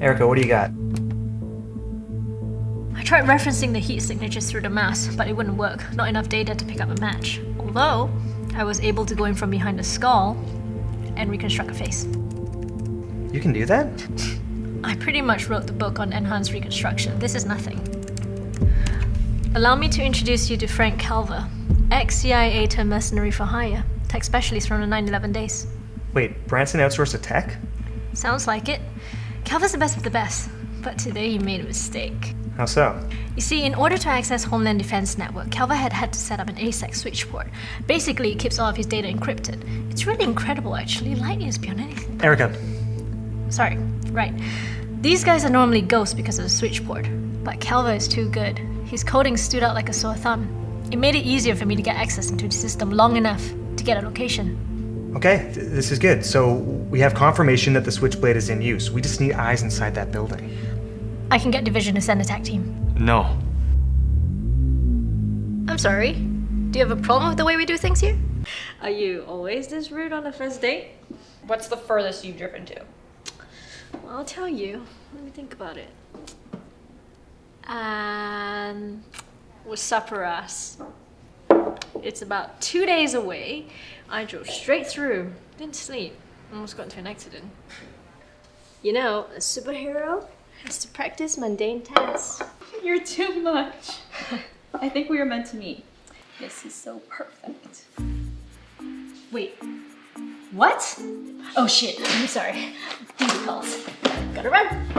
Erica, what do you got? I tried referencing the heat signatures through the mask, but it wouldn't work. Not enough data to pick up a match. Although, I was able to go in from behind the skull and reconstruct a face. You can do that? I pretty much wrote the book on enhanced reconstruction. This is nothing. Allow me to introduce you to Frank Calver, ex-CIA turned mercenary for hire, tech specialist from the 9-11 days. Wait, Branson outsourced a tech? Sounds like it. Calver's the best of the best, but today he made a mistake. How so? You see, in order to access Homeland Defense Network, Calver had had to set up an ASEC switch port. Basically, it keeps all of his data encrypted. It's really incredible, actually. Light years beyond anything. Erica, Sorry, right. These guys are normally ghosts because of the switch port, but Calver is too good. His coding stood out like a sore thumb. It made it easier for me to get access into the system long enough to get a location. Okay, this is good. So we have confirmation that the switchblade is in use. We just need eyes inside that building. I can get Division to send a tech team. No. I'm sorry. Do you have a problem with the way we do things here? Are you always this rude on the first date? What's the furthest you've driven to? Well, I'll tell you. Let me think about it. And with Supperas. It's about two days away. I drove straight through. Didn't sleep. Almost got into an accident. You know, a superhero has to practice mundane tasks. You're too much. I think we were meant to meet. This is so perfect. Wait. What? Oh shit, I'm sorry. Duty calls. Gotta run.